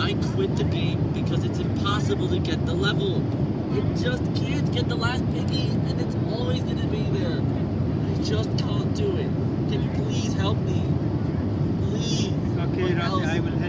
I quit the game because it's impossible to get the level. You just can't get the last piggy, and it's always gonna be there. I just can't do it. Can you please help me? Please. Okay, Or Rafi, I will help.